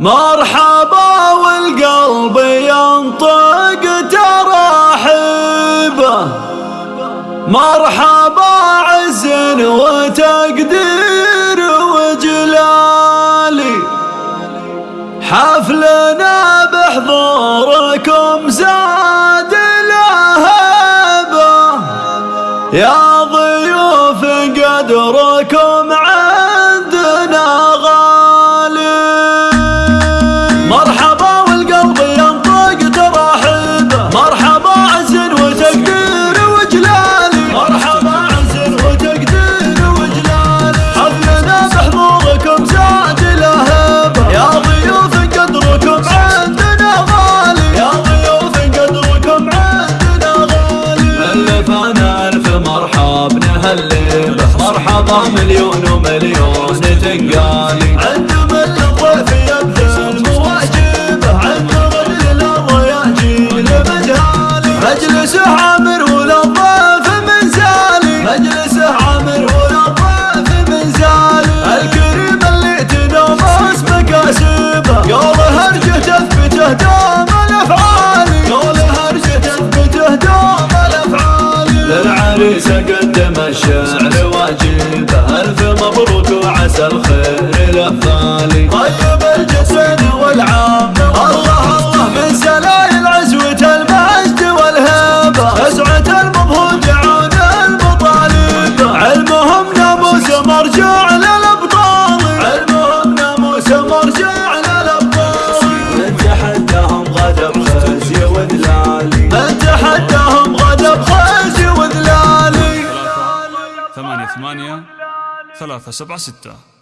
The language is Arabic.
مرحبا والقلب ينطق ترحيبه مرحبا عز وتقدير وجلالي. حفلنا بحضوركم زاد لهبه يا ضيوف قدركم مرحبا مليون ومليون تنقالي عند من الضيف يبذل مواجبه عند غل الضياجين مجهالي مجلسه عامر عسى الخير الأفضالي طيب الجسد والعام الله الله من سلايل عزوة المجد والهبة أسعة المضهود عون المطالب. علمهم ناموس مرجع للأبطال. علمهم ناموس مرجع للأبطال. من تحداهم غدا بخزي وذلالي من تحداهم غدا بخزي وذلالي ثمانية ثمانية. ثلاثة سبعة ستة.